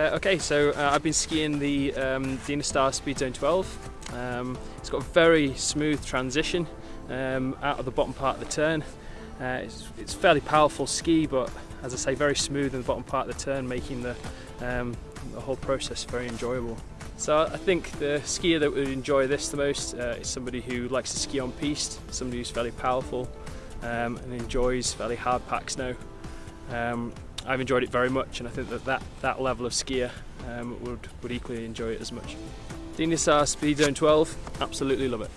Okay, so uh, I've been skiing the um, Dynastar Speed Zone 12. Um, it's got a very smooth transition um, out of the bottom part of the turn. Uh, it's, it's fairly powerful ski, but as I say, very smooth in the bottom part of the turn, making the, um, the whole process very enjoyable. So I think the skier that would enjoy this the most uh, is somebody who likes to ski on piste, somebody who's fairly powerful um, and enjoys fairly hard pack snow. I've enjoyed it very much and I think that that, that level of skier um, would, would equally enjoy it as much. Dynastar Speed Zone 12, absolutely love it.